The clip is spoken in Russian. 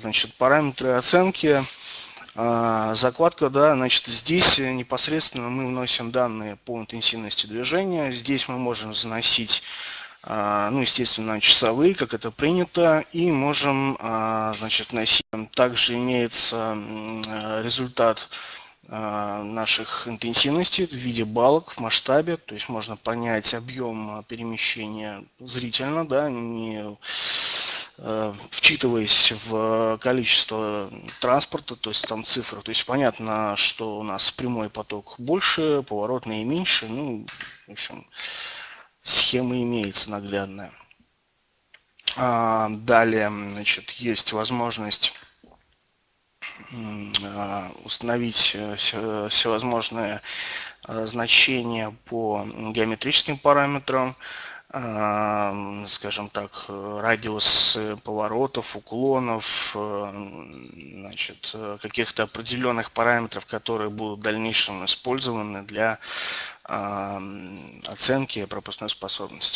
значит, параметры оценки. Закладка, да, значит, здесь непосредственно мы вносим данные по интенсивности движения. Здесь мы можем заносить а, ну, естественно, часовые, как это принято, и можем, а, значит, носить. Также имеется результат а, наших интенсивностей в виде балок в масштабе, то есть можно понять объем перемещения зрительно, да, не вчитываясь в количество транспорта, то есть там цифры, то есть понятно, что у нас прямой поток больше, поворотный меньше, ну, в общем, схема имеется наглядная. А, далее, значит, есть возможность а, установить э, всевозможные значения по геометрическим параметрам, скажем так, радиус поворотов, уклонов, значит, каких-то определенных параметров, которые будут в дальнейшем использованы для оценки пропускной способности.